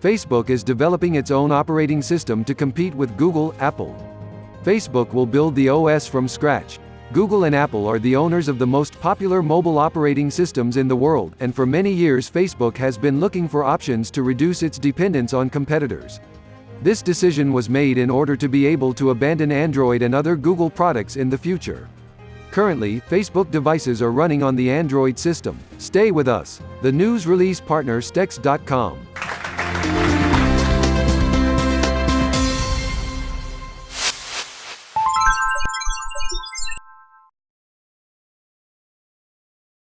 Facebook is developing its own operating system to compete with Google, Apple. Facebook will build the OS from scratch. Google and Apple are the owners of the most popular mobile operating systems in the world, and for many years Facebook has been looking for options to reduce its dependence on competitors. This decision was made in order to be able to abandon Android and other Google products in the future. Currently, Facebook devices are running on the Android system. Stay with us. The news release partner Stex.com.